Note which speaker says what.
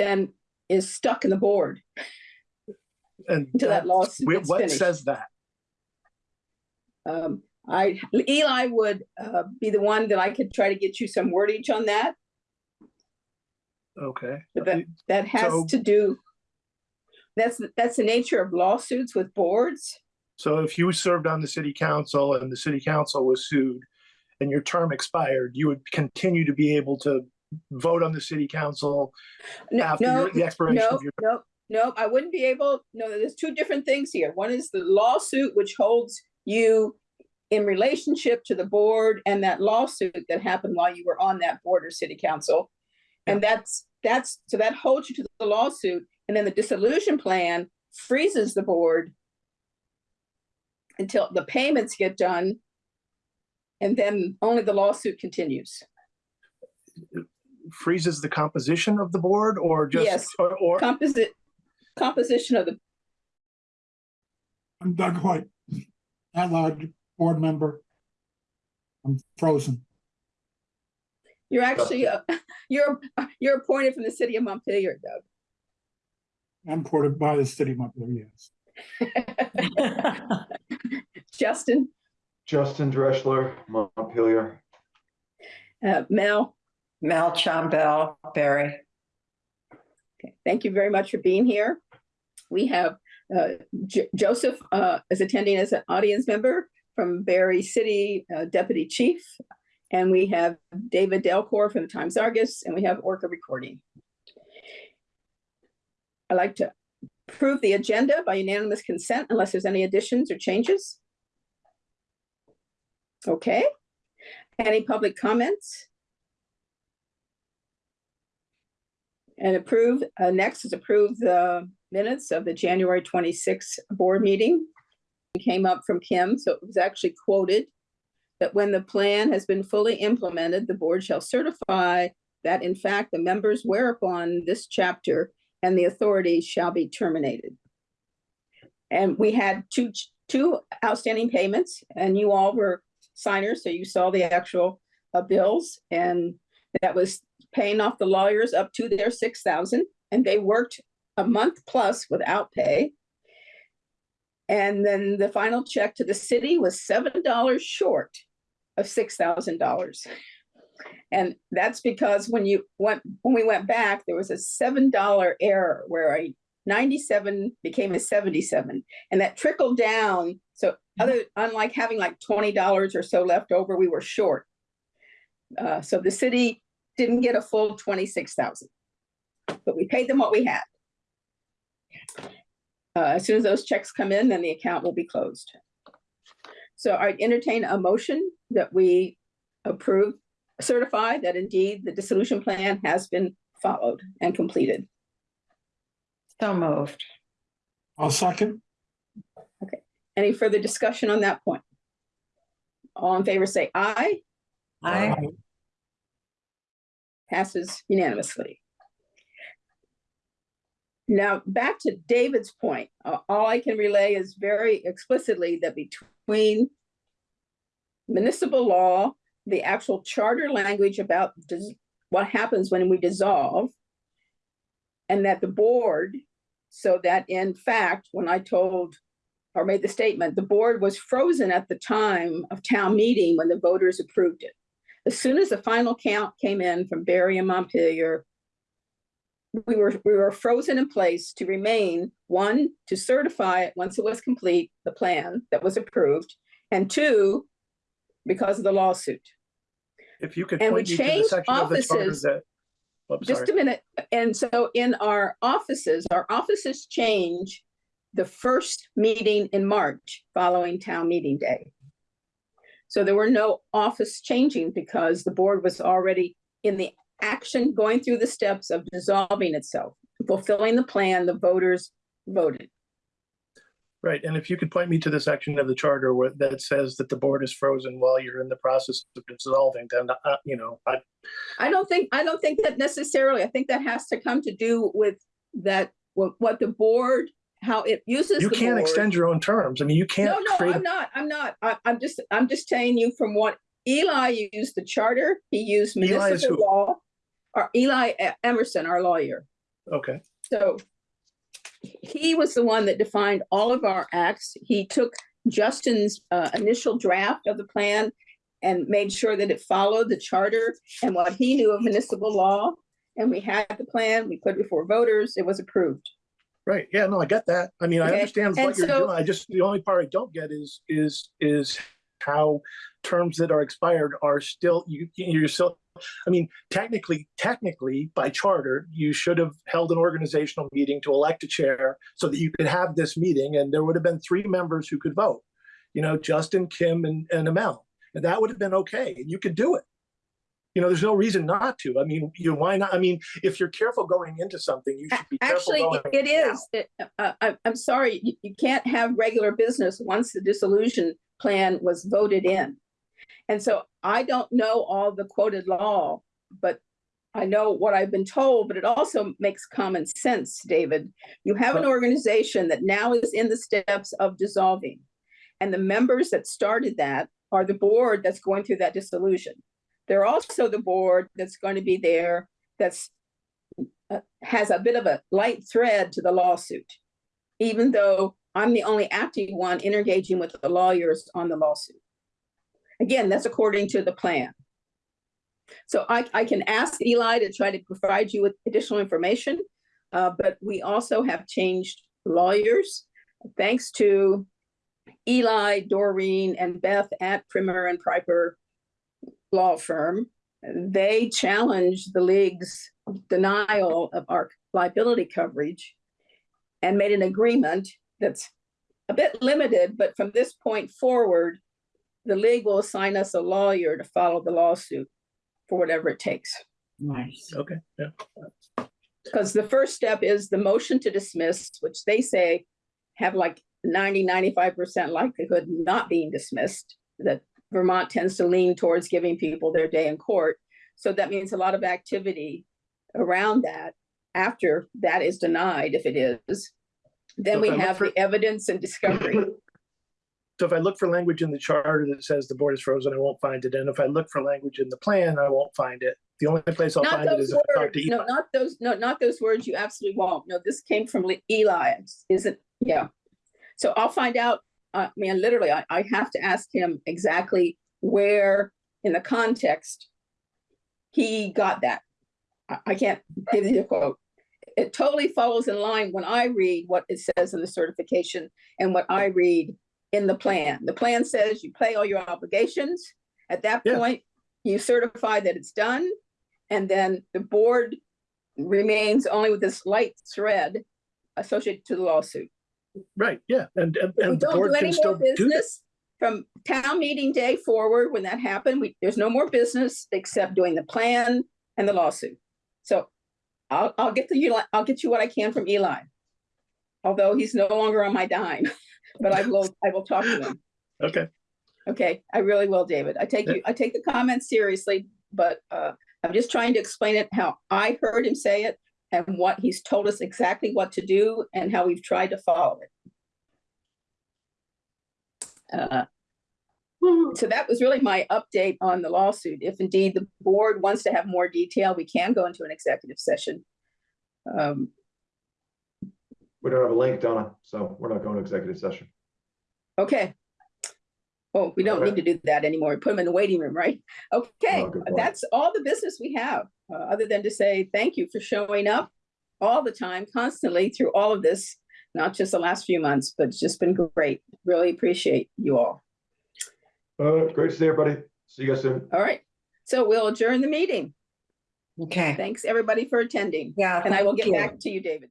Speaker 1: then is stuck in the board
Speaker 2: And
Speaker 1: until that
Speaker 2: that-
Speaker 1: lawsuit gets
Speaker 2: what
Speaker 1: finished.
Speaker 2: says that?
Speaker 1: Um, I, Eli would, uh, be the one that I could try to get you some wordage on that,
Speaker 2: Okay.
Speaker 1: but that, that has
Speaker 2: So-
Speaker 1: to do. That's, that's the nature of lawsuits with boards.
Speaker 2: So if you served on the city council and the city council was sued and your term expired, you would continue to be able to vote on the city council
Speaker 1: No,
Speaker 2: after
Speaker 1: no,
Speaker 2: your- the expiration
Speaker 1: no,
Speaker 2: of your.
Speaker 1: no, no, I wouldn't be able, no, there's two different things here. One is the lawsuit which holds you in relationship to the board and that lawsuit that happened while you were on that board or city council. And that's, that's, so that holds you to the lawsuit, and then the dissolution plan freezes the board until the payments get done, and then only the lawsuit continues.
Speaker 2: Uh, freezes the composition of the board or just?
Speaker 1: Yes.
Speaker 2: Or, or,
Speaker 1: Composite, composition of the
Speaker 3: I'm Doug White, at-large board member. I'm frozen.
Speaker 1: You're actually, uh, you're, you're appointed from the city of Montpelier, Doug.
Speaker 3: I'm ported by the city of Montpelier, yes.
Speaker 1: Justin,
Speaker 4: Justin Dreschler, Montpelier.
Speaker 1: uh, Mel,
Speaker 5: Mel Chambell, Barre.
Speaker 1: okay, thank you very much for being here. We have uh, Jo- Joseph uh, is attending as an audience member from Barre City uh, Deputy Chief. And we have David Delcore from the Times Argus, and we have Orca Recording. I'd like to approve the agenda by unanimous consent unless there's any additions or changes. Okay, any public comments? And approve, uh, next is approve the minutes of the January twenty-sixth board meeting. It Came up from Kim, so it was actually quoted that when the plan has been fully implemented, the board shall certify that in fact the members whereupon this chapter and the authority shall be terminated. And we had two, two outstanding payments and you all were signers, so you saw the actual uh, bills and that was paying off the lawyers up to their six thousand and they worked a month plus without pay. And then the final check to the city was seven dollars short of six thousand dollars. And that's because when you went, when we went back, there was a seven dollar error where a ninety-seven became a seventy-seven. And that trickled down, so other, unlike having like twenty dollars or so left over, we were short. Uh, so the city didn't get a full twenty-six thousand. But we paid them what we had. Uh, as soon as those checks come in, then the account will be closed. So I entertain a motion that we approve, certify that indeed the dissolution plan has been followed and completed.
Speaker 5: So moved.
Speaker 3: I'll second. Okay.
Speaker 1: Any further discussion on that point? All in favor, say aye.
Speaker 5: I,
Speaker 1: passes unanimously. Now, back to David's point, uh, all I can relay is very explicitly that between municipal law, the actual charter language about what happens when we dissolve, and that the board, so that in fact, when I told or made the statement, the board was frozen at the time of town meeting when the voters approved it. As soon as the final count came in from Barre and Montpelier, we were, we were frozen in place to remain, one, to certify it once it was complete, the plan that was approved, and two, because of the lawsuit.
Speaker 2: if you could
Speaker 1: and
Speaker 2: point me to the section of the charter
Speaker 1: offices.
Speaker 2: that. oh,
Speaker 1: Just
Speaker 2: sorry.
Speaker 1: a minute, and so in our offices, our offices change the first meeting in March following town meeting day. So there were no office changing because the board was already in the action, going through the steps of dissolving itself, fulfilling the plan the voters voted.
Speaker 2: Right, and if you could point me to the section of the charter where that says that the board is frozen while you're in the process of dissolving, then, uh, you know, I,
Speaker 1: I don't think, I don't think that necessarily, I think that has to come to do with that, what, what the board, how it uses
Speaker 2: you can't
Speaker 1: board.
Speaker 2: extend your own terms. I mean, you can't
Speaker 1: no,
Speaker 2: create,
Speaker 1: I'm not, I'm not. I, I'm just, I'm just telling you from what Eli used the charter, he used municipal law. Or Eli Emerson, our lawyer.
Speaker 2: Okay,
Speaker 1: So he was the one that defined all of our acts. He took Justin's uh, initial draft of the plan and made sure that it followed the charter and what he knew of municipal law. And we had the plan, we put it before voters, it was approved.
Speaker 2: Right. Yeah, no, I get that. I mean, I understand
Speaker 1: and
Speaker 2: what you're doing. I just, the only part I don't get is, is, is how terms that are expired are still, you, you're still, I mean, technically, technically, by charter, you should have held an organizational meeting to elect a chair so that you could have this meeting and there would have been three members who could vote. You know, Justin, Kim, and, and Amel. And that would have been okay. and You could do it. You know, there's no reason not to. I mean, you, why not? I mean, if you're careful going into something, you should be careful
Speaker 1: Actually, it- is. It- uh, I, I'm sorry, you, you can't have regular business once the dissolution plan was voted in. And so I don't know all the quoted law, but I know what I've been told, but it also makes common sense, David. You have an organization that now is in the steps of dissolving. And the members that started that are the board that's going through that dissolution. They're also the board that's going to be there, that's uh, has a bit of a light thread to the lawsuit. Even though I'm the only active one engaging with the lawyers on the lawsuit. Again, that's according to the plan. So I, I can ask Eli to try to provide you with additional information. Uh, but we also have changed lawyers, thanks to Eli, Doreen, and Beth at Primmer and Piper Law Firm. They challenged the league's denial of our liability coverage and made an agreement that's a bit limited, but from this point forward, the league will assign us a lawyer to follow the lawsuit for whatever it takes.
Speaker 5: Nice.
Speaker 2: Okay, yeah.
Speaker 1: Because the first step is the motion to dismiss, which they say have like 90, 95% likelihood not being dismissed, that Vermont tends to lean towards giving people their day in court. So that means a lot of activity around that after that is denied, if it is. Then we have
Speaker 2: for-
Speaker 1: the evidence and discovery.
Speaker 2: So if I look for language in the charter that says the board is frozen, I won't find it. And if I look for language in the plan, I won't find it. The only place I'll
Speaker 1: Not
Speaker 2: find it
Speaker 1: is
Speaker 2: is if I talk
Speaker 1: words,
Speaker 2: to
Speaker 1: no, not those, no, not those words, you absolutely won't. No, this came from Eli, isn't, yeah. So I'll find out, I mean, literally, I, I have to ask him exactly where in the context he got that. I, I can't give you the quote. It totally follows in line when I read what it says in the certification and what I read in the plan. The plan says you pay all your obligations. At that
Speaker 2: Yeah.
Speaker 1: point, you certify that it's done. And then the board remains only with this light thread associated to the lawsuit.
Speaker 2: Right, yeah, and, and,
Speaker 1: If we
Speaker 2: the
Speaker 1: don't
Speaker 2: board
Speaker 1: do
Speaker 2: can
Speaker 1: any
Speaker 2: still
Speaker 1: more
Speaker 2: do that.
Speaker 1: business from town meeting day forward, when that happened, we, there's no more business except doing the plan and the lawsuit. So I'll, I'll get the, Eli- I'll get you what I can from Eli. Although he's no longer on my dime, but I will, I will talk to him.
Speaker 2: Okay,
Speaker 1: Okay, I really will, David. I take you, I take the comments seriously, but uh, I'm just trying to explain it how I heard him say it and what he's told us exactly what to do and how we've tried to follow it. Uh, So that was really my update on the lawsuit. If indeed the board wants to have more detail, we can go into an executive session. Um,
Speaker 4: We don't have a link, Donna, so we're not going to executive session.
Speaker 1: Okay. Oh, we don't need to do that anymore. Put them in the waiting room, right? Okay,
Speaker 4: Oh,
Speaker 1: that's all the business we have, uh, other than to say thank you for showing up all the time, constantly through all of this, not just the last few months, but it's just been great. Really appreciate you all.
Speaker 4: Uh, great to see everybody. See you guys soon.
Speaker 1: All right, so we'll adjourn the meeting.
Speaker 5: Okay.
Speaker 1: Thanks, everybody, for attending,
Speaker 5: Yeah.
Speaker 1: and I will get
Speaker 5: you.
Speaker 1: back to you, David.